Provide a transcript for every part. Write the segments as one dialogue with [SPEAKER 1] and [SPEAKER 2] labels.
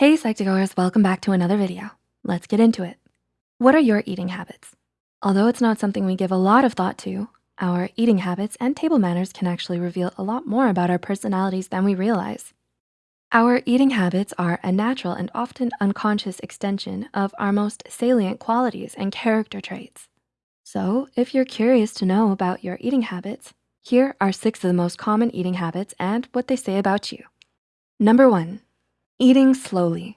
[SPEAKER 1] Hey Psych2Goers, welcome back to another video. Let's get into it. What are your eating habits? Although it's not something we give a lot of thought to, our eating habits and table manners can actually reveal a lot more about our personalities than we realize. Our eating habits are a natural and often unconscious extension of our most salient qualities and character traits. So if you're curious to know about your eating habits, here are six of the most common eating habits and what they say about you. Number one, Eating slowly.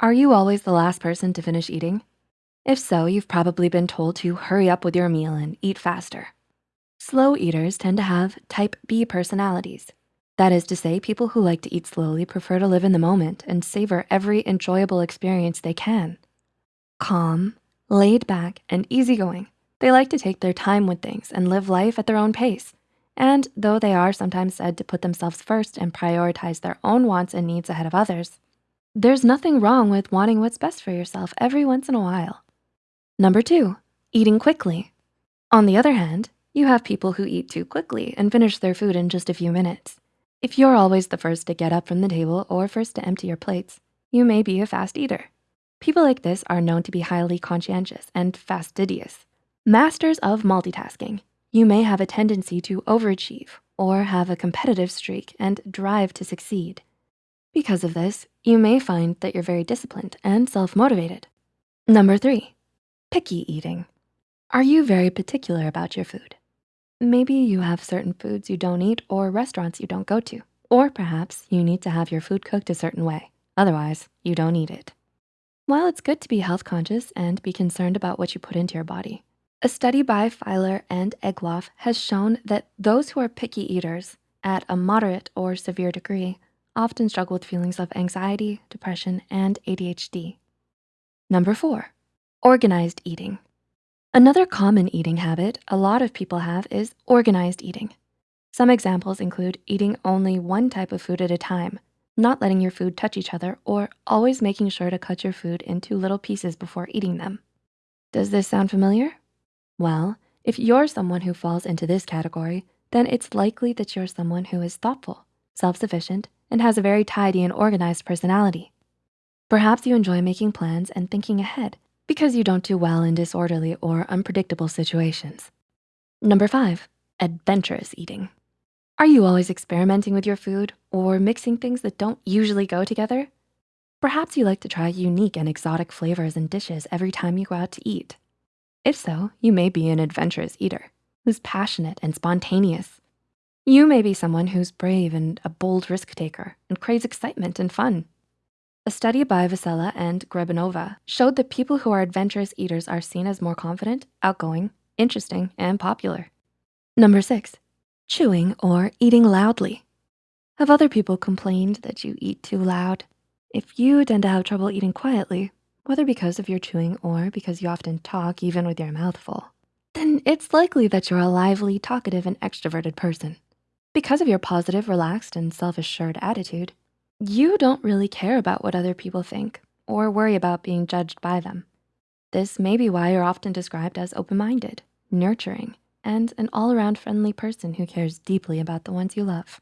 [SPEAKER 1] Are you always the last person to finish eating? If so, you've probably been told to hurry up with your meal and eat faster. Slow eaters tend to have type B personalities. That is to say, people who like to eat slowly prefer to live in the moment and savor every enjoyable experience they can. Calm, laid back, and easygoing. They like to take their time with things and live life at their own pace. And though they are sometimes said to put themselves first and prioritize their own wants and needs ahead of others, there's nothing wrong with wanting what's best for yourself every once in a while. Number two, eating quickly. On the other hand, you have people who eat too quickly and finish their food in just a few minutes. If you're always the first to get up from the table or first to empty your plates, you may be a fast eater. People like this are known to be highly conscientious and fastidious, masters of multitasking, you may have a tendency to overachieve or have a competitive streak and drive to succeed. Because of this, you may find that you're very disciplined and self-motivated. Number three, picky eating. Are you very particular about your food? Maybe you have certain foods you don't eat or restaurants you don't go to, or perhaps you need to have your food cooked a certain way. Otherwise, you don't eat it. While it's good to be health conscious and be concerned about what you put into your body, a study by Feiler and Egloff has shown that those who are picky eaters at a moderate or severe degree often struggle with feelings of anxiety, depression, and ADHD. Number four, organized eating. Another common eating habit a lot of people have is organized eating. Some examples include eating only one type of food at a time, not letting your food touch each other, or always making sure to cut your food into little pieces before eating them. Does this sound familiar? Well, if you're someone who falls into this category, then it's likely that you're someone who is thoughtful, self-sufficient, and has a very tidy and organized personality. Perhaps you enjoy making plans and thinking ahead because you don't do well in disorderly or unpredictable situations. Number five, adventurous eating. Are you always experimenting with your food or mixing things that don't usually go together? Perhaps you like to try unique and exotic flavors and dishes every time you go out to eat. If so, you may be an adventurous eater who's passionate and spontaneous. You may be someone who's brave and a bold risk taker and craves excitement and fun. A study by Vasella and Grebanova showed that people who are adventurous eaters are seen as more confident, outgoing, interesting, and popular. Number six, chewing or eating loudly. Have other people complained that you eat too loud? If you tend to have trouble eating quietly, whether because of your chewing or because you often talk even with your mouth full, then it's likely that you're a lively, talkative, and extroverted person. Because of your positive, relaxed, and self-assured attitude, you don't really care about what other people think or worry about being judged by them. This may be why you're often described as open-minded, nurturing, and an all-around friendly person who cares deeply about the ones you love.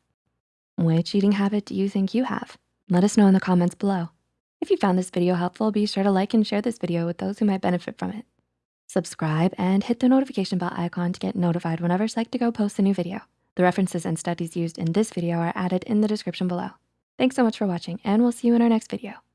[SPEAKER 1] Which eating habit do you think you have? Let us know in the comments below. If you found this video helpful, be sure to like and share this video with those who might benefit from it. Subscribe and hit the notification bell icon to get notified whenever Psych2Go posts a new video. The references and studies used in this video are added in the description below. Thanks so much for watching and we'll see you in our next video.